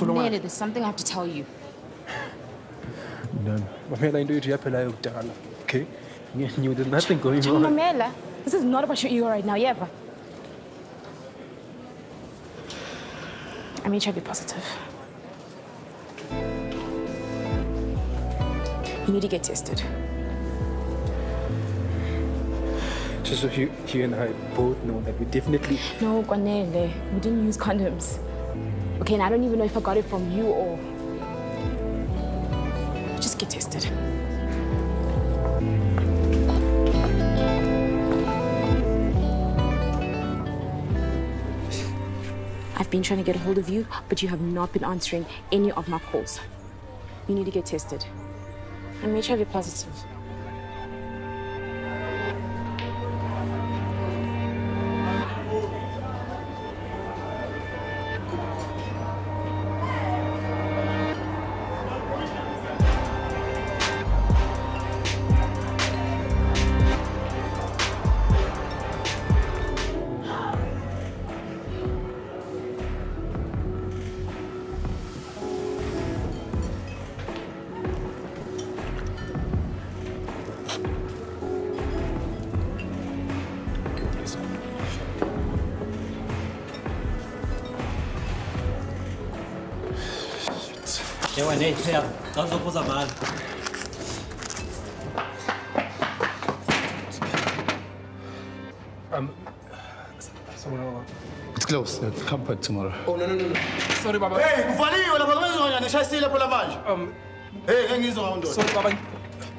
wathola Nele, there's something I have to tell you. No, mamela into yethu yaphela yokudala. Okay? You there's nothing going on. Mamela, this is not about your ego right now, yeah, Eva. I'm HIV positive. You need to get tested. Just so you, you and I both know that we definitely No, Kwanele, we didn't use condoms. Okay, and I don't even know if I got it from you or. Just get tested. I've been trying to get a hold of you, but you have not been answering any of my calls. You need to get tested. I'm HIV positive. Ewa nee, ja, dan is op ons aan. um. It's closed. I'll come back tomorrow. Oh no no no. no. Sorry baba. Hey, kuvaliwe lapha kwenziwa nishayisile lapho lamanje. Um Hey, ngeke ngizwa ndoda. sorry baba. Yeah, I'm